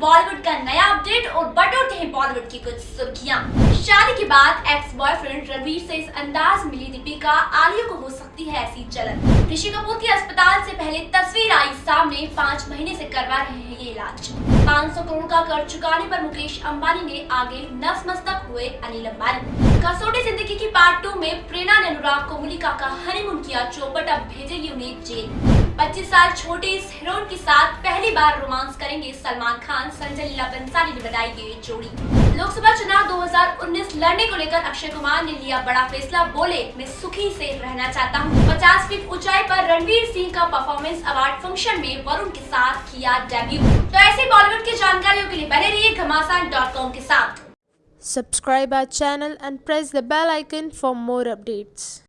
बॉलीवुड का नया अपडेट और बटोरते हैं बॉलीवुड की कुछ सुर्खियाँ। शादी के बाद एक्स बॉयफ्रेंड रणवीर से इस अंदाज मिली दीपिका, आलिया को हो सकती है ऐसी जलन। ऋषि कपूर के अस्पताल से पहले तस्वीर आई, सामने पाँच महीने से करवा रहे हैं ये इलाज। 500 करोड़ का कर चुकाने पर मुकेश अंबानी ने आगे नसमस्तक हुए अनिल अंबानी। कसौटी ज़िंदगी की पार्ट टू में प्रेरणा ने अनुराग कोमुलिका का हनीमून किया, चौपट अब भेजेगी उन्हें जेल। 25 साल छोटे इस हीरोइन के साथ पहली बार रोमांस करेंगे सलमान खान, संजय लीला बंसाली ने बताई ये जोड़ी। लोकसभा चुनाव 2019 लड़ने को लेकर अक्षय कुमार ने लिया बड़ा फैसला, बोले, मैं सुखी से रहना चाहता हूँ। 50 फीट ऊंचाई पर रणवीर सिंह का परफॉर्मेंस अवार्ड फ़ंक्शन में वरुण के साथ किया डेब्यू तो ऐसी बॉलीवुड की जानकारियों के लिए बने रहिए घमासान के साथ। Subscribe our channel and press the bell icon for more updates.